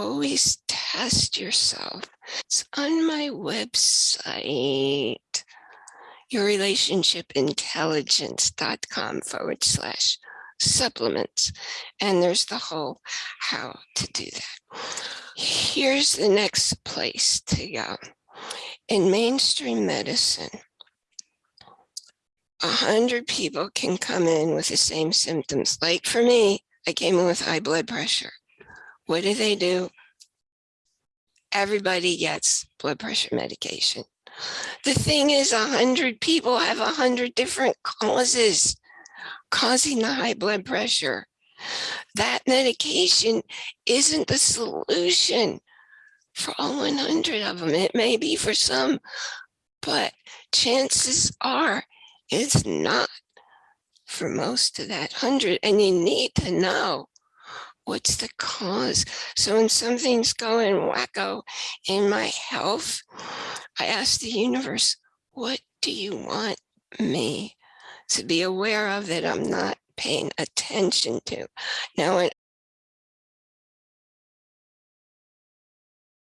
always test yourself. It's on my website, yourrelationshipintelligence.com forward slash supplements. And there's the whole how to do that. Here's the next place to go. In mainstream medicine, a hundred people can come in with the same symptoms. Like for me, I came in with high blood pressure. What do they do? Everybody gets blood pressure medication. The thing is, a hundred people have a hundred different causes causing the high blood pressure. That medication isn't the solution for all 100 of them. It may be for some, but chances are it's not for most of that hundred. And you need to know what's the cause. So when something's going wacko in my health, I ask the universe, what do you want me to be aware of that I'm not paying attention to? Now, when